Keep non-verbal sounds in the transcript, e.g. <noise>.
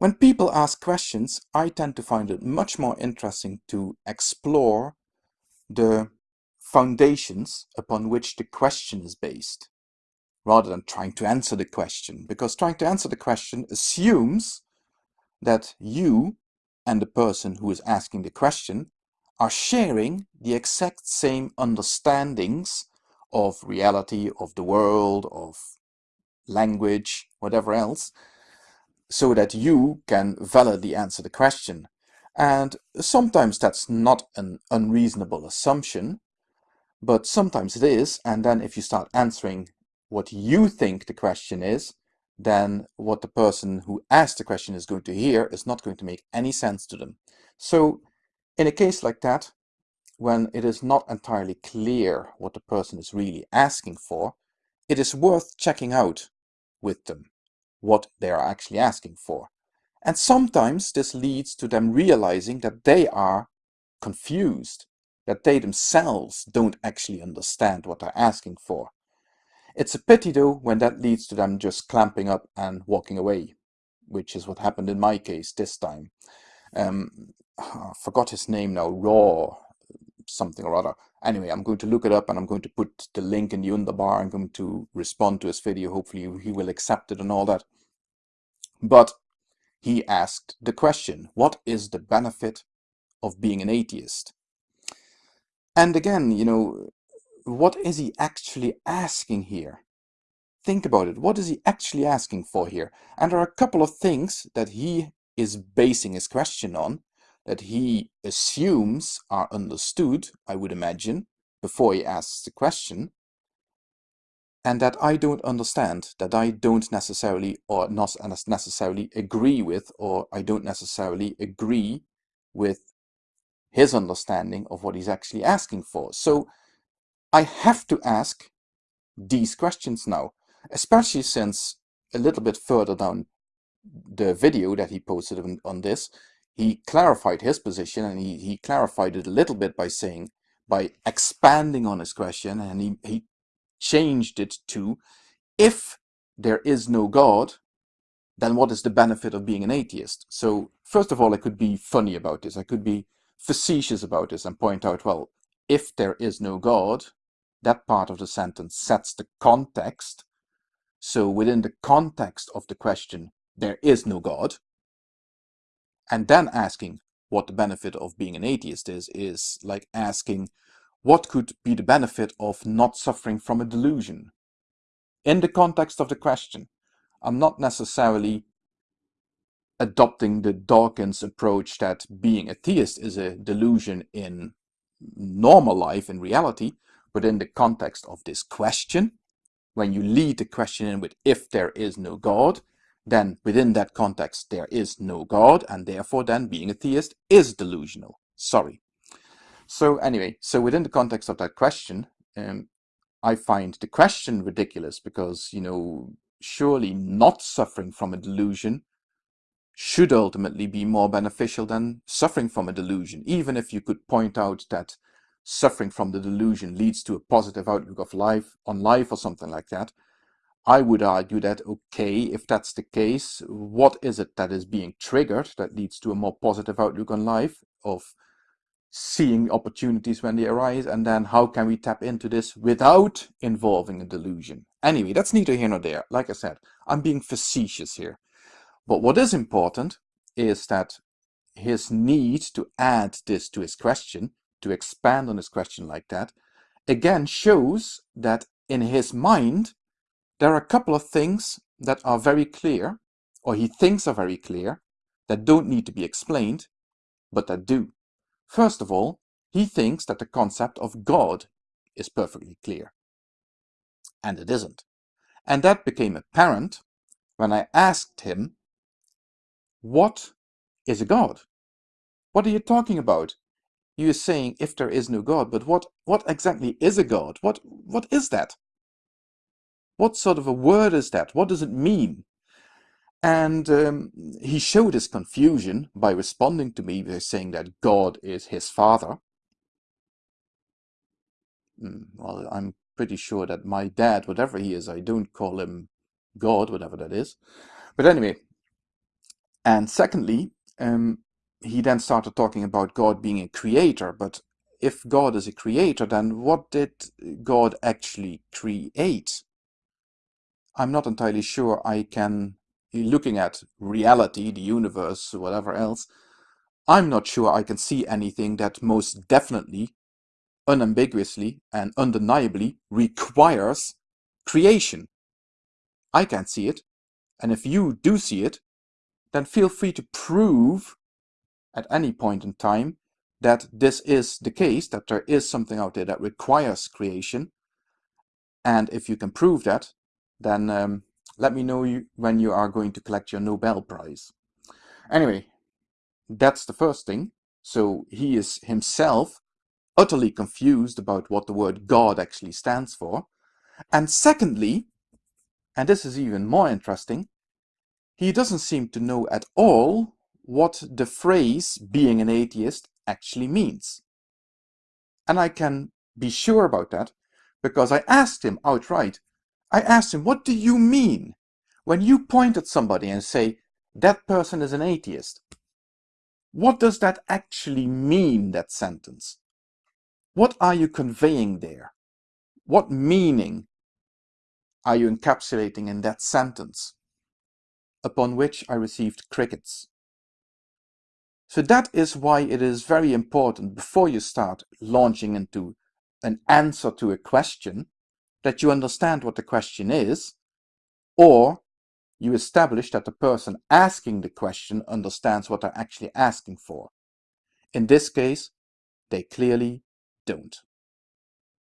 When people ask questions, I tend to find it much more interesting to explore the foundations upon which the question is based, rather than trying to answer the question, because trying to answer the question assumes that you and the person who is asking the question are sharing the exact same understandings of reality, of the world, of language, whatever else, so that you can validly answer the question. And sometimes that's not an unreasonable assumption, but sometimes it is. And then if you start answering what you think the question is, then what the person who asked the question is going to hear is not going to make any sense to them. So in a case like that, when it is not entirely clear what the person is really asking for, it is worth checking out with them what they are actually asking for. And sometimes this leads to them realizing that they are confused, that they themselves don't actually understand what they're asking for. It's a pity though when that leads to them just clamping up and walking away, which is what happened in my case this time. Um, <sighs> I forgot his name now, Raw, something or other. Anyway, I'm going to look it up and I'm going to put the link in the underbar. I'm going to respond to his video. Hopefully he will accept it and all that. But he asked the question, what is the benefit of being an atheist? And again, you know, what is he actually asking here? Think about it. What is he actually asking for here? And there are a couple of things that he is basing his question on that he assumes are understood, I would imagine, before he asks the question, and that I don't understand, that I don't necessarily or not necessarily agree with, or I don't necessarily agree with his understanding of what he's actually asking for. So I have to ask these questions now, especially since a little bit further down the video that he posted on, on this, he clarified his position and he, he clarified it a little bit by saying, by expanding on his question and he, he changed it to, if there is no God, then what is the benefit of being an atheist? So first of all, I could be funny about this. I could be facetious about this and point out, well, if there is no God, that part of the sentence sets the context. So within the context of the question, there is no God and then asking what the benefit of being an atheist is, is like asking what could be the benefit of not suffering from a delusion? In the context of the question, I'm not necessarily adopting the Dawkins approach that being a theist is a delusion in normal life, in reality, but in the context of this question, when you lead the question in with if there is no God, then within that context there is no God and therefore then being a theist is delusional. Sorry. So anyway, so within the context of that question, um, I find the question ridiculous because, you know, surely not suffering from a delusion should ultimately be more beneficial than suffering from a delusion, even if you could point out that suffering from the delusion leads to a positive outlook of life on life or something like that. I would argue that, okay, if that's the case, what is it that is being triggered that leads to a more positive outlook on life of seeing opportunities when they arise and then how can we tap into this without involving a delusion? Anyway, that's neither here nor there. Like I said, I'm being facetious here. But what is important is that his need to add this to his question, to expand on his question like that, again shows that in his mind, there are a couple of things that are very clear, or he thinks are very clear, that don't need to be explained, but that do. First of all, he thinks that the concept of God is perfectly clear. And it isn't. And that became apparent when I asked him, what is a God? What are you talking about? You are saying if there is no God, but what, what exactly is a God? What, what is that? What sort of a word is that? What does it mean? And um, he showed his confusion by responding to me by saying that God is his father. Hmm, well, I'm pretty sure that my dad, whatever he is, I don't call him God, whatever that is. But anyway, And secondly, um, he then started talking about God being a creator, but if God is a creator, then what did God actually create? I'm not entirely sure I can, looking at reality, the universe, whatever else, I'm not sure I can see anything that most definitely, unambiguously, and undeniably requires creation. I can't see it, and if you do see it, then feel free to prove at any point in time that this is the case, that there is something out there that requires creation. And if you can prove that, then um, let me know you, when you are going to collect your Nobel Prize. Anyway, that's the first thing. So he is himself utterly confused about what the word God actually stands for. And secondly, and this is even more interesting, he doesn't seem to know at all what the phrase being an atheist actually means. And I can be sure about that because I asked him outright. I asked him, what do you mean when you point at somebody and say, that person is an atheist? What does that actually mean, that sentence? What are you conveying there? What meaning are you encapsulating in that sentence? Upon which I received crickets. So that is why it is very important before you start launching into an answer to a question that you understand what the question is or you establish that the person asking the question understands what they're actually asking for. In this case, they clearly don't.